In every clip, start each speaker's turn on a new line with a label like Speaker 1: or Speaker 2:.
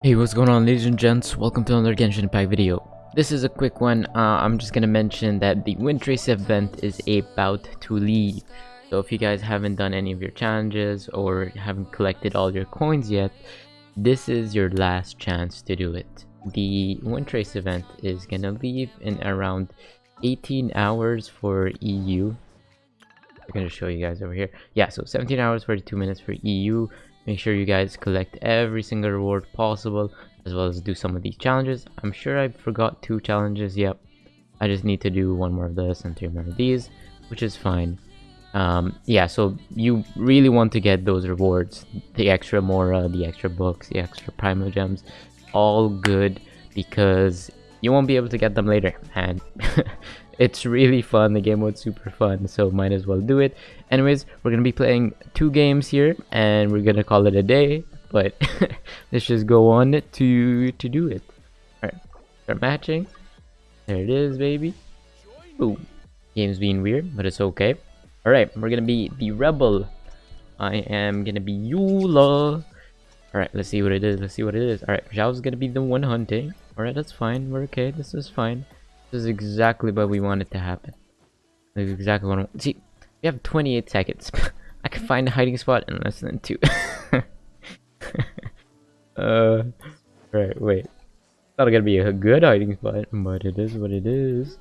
Speaker 1: Hey, what's going on ladies and gents? Welcome to another Genshin Impact video. This is a quick one. Uh, I'm just gonna mention that the Windtrace event is about to leave. So if you guys haven't done any of your challenges or haven't collected all your coins yet, this is your last chance to do it. The Windtrace event is gonna leave in around 18 hours for EU. I'm gonna show you guys over here. Yeah, so 17 hours 42 minutes for EU Make sure you guys collect every single reward possible as well as do some of these challenges. I'm sure I forgot two challenges, yep. I just need to do one more of this and three more of these, which is fine. Um, yeah, so you really want to get those rewards. The extra Mora, the extra books, the extra Primogems, all good because you won't be able to get them later. And it's really fun. The game was super fun so might as well do it. Anyways we're gonna be playing two games here and we're gonna call it a day but let's just go on to to do it. All right start matching. There it is baby. Ooh, game's being weird but it's okay. All right we're gonna be the rebel. I am gonna be eula all right let's see what it is. Let's see what it is. All right zhao's gonna be the one hunting. All right that's fine. We're okay. This is fine this is exactly what we want it to happen. This is exactly what I want. See, we have 28 seconds. I can find a hiding spot in less than two. uh, right, wait. It's not gonna be a good hiding spot, but it is what it is.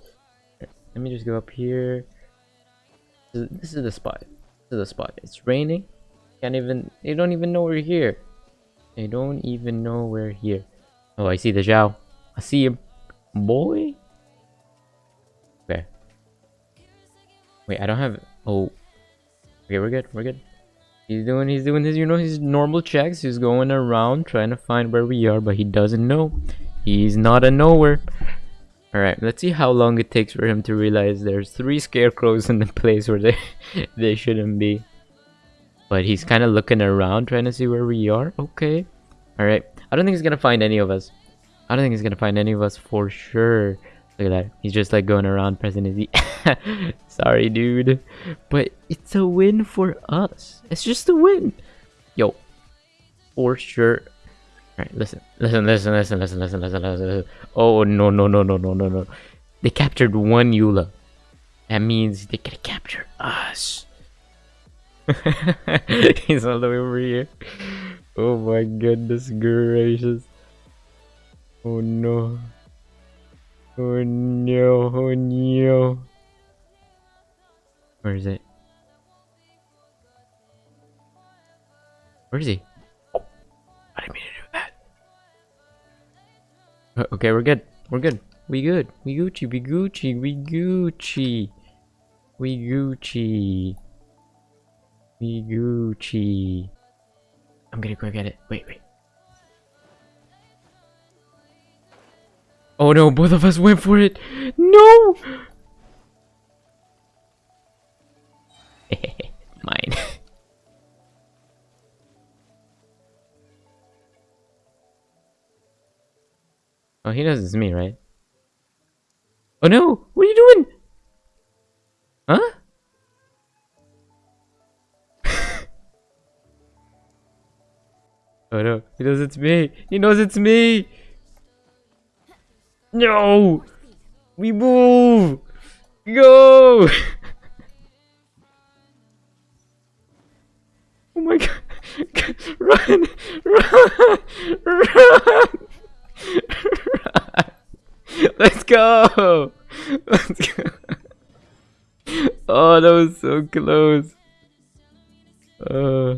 Speaker 1: Let me just go up here. This is, this is the spot. This is the spot. It's raining. Can't even. They don't even know we're here. They don't even know we're here. Oh, I see the Zhao. I see him. Boy. Wait, I don't have... Oh. Okay, we're good. We're good. He's doing, he's doing his, you know, his normal checks. He's going around trying to find where we are, but he doesn't know. He's not a nowhere. Alright, let's see how long it takes for him to realize there's three scarecrows in the place where they, they shouldn't be. But he's kind of looking around trying to see where we are. Okay. Alright. I don't think he's going to find any of us. I don't think he's going to find any of us for sure. Look at that. He's just like going around pressing his E. Sorry, dude. But it's a win for us. It's just a win. Yo. For sure. Alright, listen. Listen, listen, listen, listen, listen, listen, listen. Oh, no, no, no, no, no, no, no. They captured one Eula. That means they can capture us. He's all the way over here. Oh my goodness gracious. Oh no. Oh no, oh no. Where is it? Where is he? I didn't mean to do that. Uh, okay, we're good. We're good. We good. We Gucci. We Gucci. We Gucci. We Gucci. We Gucci. I'm gonna go get it. Wait, wait. Oh no, both of us went for it. No! Mine. oh, he knows it's me, right? Oh no! What are you doing? Huh? oh no, he knows it's me! He knows it's me! No! We move! Go! oh my god! Run! Run! Run! Let's go! Let's go! Oh, that was so close. Uh.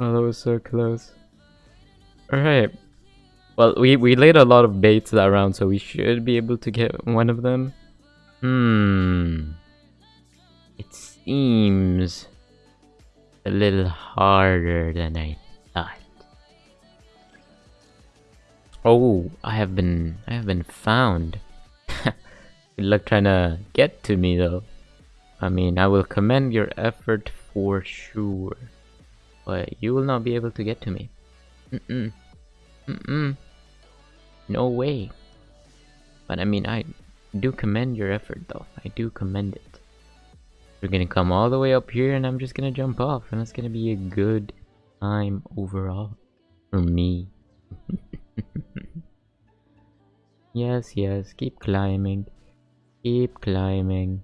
Speaker 1: Oh, that was so close. Alright. Well, we, we laid a lot of baits around, so we should be able to get one of them. Hmm. It seems a little harder than I thought. Oh, I have been I have been found. Good luck trying to get to me though. I mean, I will commend your effort for sure. But you will not be able to get to me. Mm-mm. Mm-mm. No way. But I mean, I do commend your effort though. I do commend it. We're gonna come all the way up here and I'm just gonna jump off and it's gonna be a good time overall for me. yes, yes, keep climbing. Keep climbing.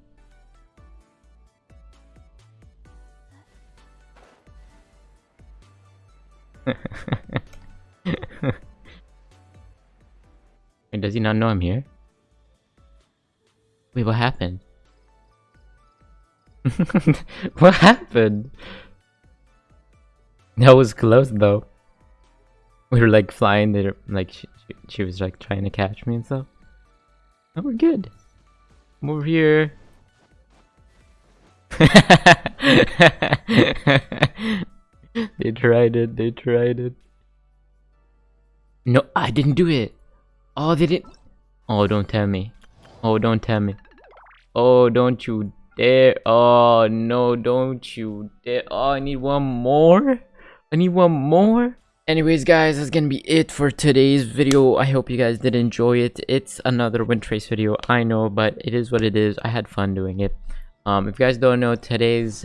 Speaker 1: Does he not know I'm here? Wait, what happened? what happened? That was close though. We were like flying there, like she, she, she was like trying to catch me and stuff. Oh, we're good. I'm over here. they tried it, they tried it. No, I didn't do it. Oh, they didn't. Oh, don't tell me. Oh, don't tell me. Oh, don't you dare. Oh, no, don't you dare. Oh, I need one more. I need one more. Anyways, guys, that's gonna be it for today's video. I hope you guys did enjoy it. It's another Windtrace video, I know, but it is what it is. I had fun doing it. Um, if you guys don't know, today's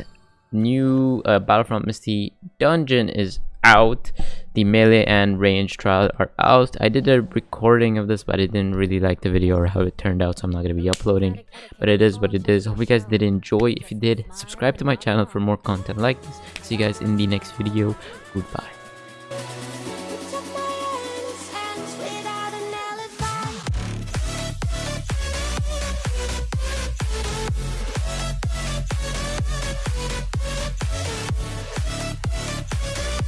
Speaker 1: new uh, Battlefront Misty dungeon is out. The melee and range trial are out. I did a recording of this but i didn't really like the video or how it turned out so i'm not going to be uploading. But it is what it is. Hope you guys did enjoy. If you did subscribe to my channel for more content like this. See you guys in the next video. Goodbye